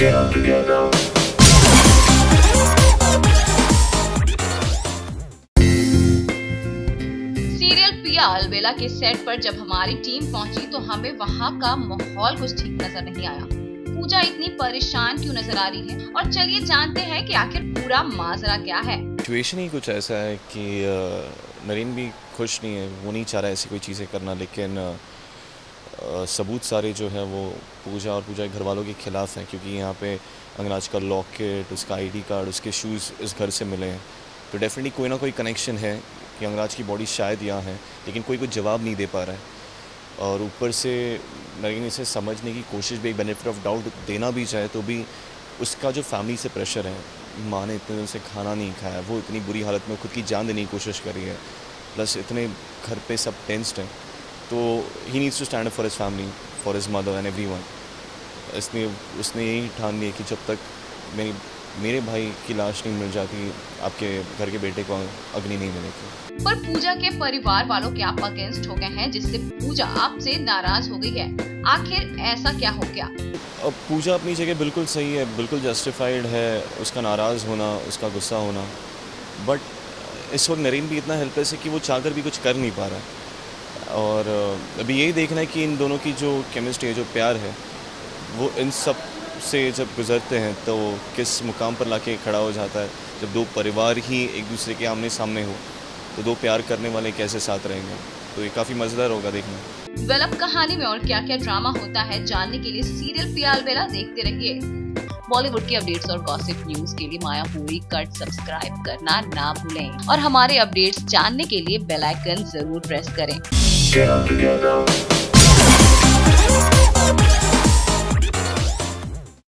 Serial पिया अलबेला के set पर जब हमारी टीम पहुँची तो हमें वहाँ का माहौल कुछ ठीक नज़र नहीं आया। पूजा इतनी परेशान क्यों नज़र आ रही है? और चलिए जानते हैं कि आखिर पूरा माजरा क्या है। सिचुएशन ही कुछ ऐसा है कि नरीन भी खुश नहीं है, वो नहीं चाह रहा ऐसी कोई चीज़ें करना, लेकिन सबूत सारे जो है वो पूजा और पूजा के घर वालों के ख़िलाफ़ हैं, क्योंकि यहाँ पे अंगराज का लॉकेट, उसका आईडी कार्ड उसके शूज़ इस घर से मिले हैं। तो डेफिनेटली कोई ना कोई कनेक्शन है कि अंगराज की बॉडी शायद यहाँ है, लेकिन कोई कुछ जवाब नहीं दे पा रहा है। और ऊपर से नरीन इसे समझने की कोशिश भी एक बेनिफिट ऑफ़ डाउट देना भी चाहे तो भी उसका जो फैमिली से प्रेशर है, माँ ने इतने दिन से खाना नहीं खाया, वो इतनी बुरी हालत में खुद की जान देने की कोशिश करी है। प्लस इतने घर पे सब टेंस्ड हैं। तो he needs to stand for his family for his mother and everyone इसलिए उसने यही ठान लिया कि जब तक मेरी मेरे भाई की लाश नहीं मिल जाती आपके घर के बेटे को अग्नि नहीं मिलेगी। पर पूजा के परिवार वालों के आप अगेंस्ट हो गए हैं जिससे पूजा आपसे नाराज़ हो गई है। आखिर ऐसा क्या हो गया? अब पूजा अपनी जगह बिल्कुल सही है बिल्कुल जस्टिफाइड है उसका नाराज़ होना उसका गुस्सा होना। बट इस वक्त नरेन भी इतना हेल्पलेस है कि वो चाहकर भी कुछ कर नहीं पा रहा। है और अभी यही देखना है कि इन दोनों की जो केमिस्ट्री है, जो प्यार है, वो इन सबसे जब गुज़रते हैं तो किस मुकाम पर लाके खड़ा हो जाता है? जब दो परिवार ही एक दूसरे के आमने सामने हो तो दो प्यार करने वाले कैसे साथ रहेंगे? तो ये काफ़ी मज़ेदार होगा देखना। वेल, अब कहानी में और क्या क्या ड्रामा होता है, जानने के लिए सीरियल पियाल बेला देखते रहिए। बॉलीवुड की अपडेट्स और गॉसिप न्यूज़ के लिए माया पूरी कट सब्सक्राइब करना ना भूलें। और हमारे अपडेट्स जानने के लिए बेल आइकन ज़रूर प्रेस करें।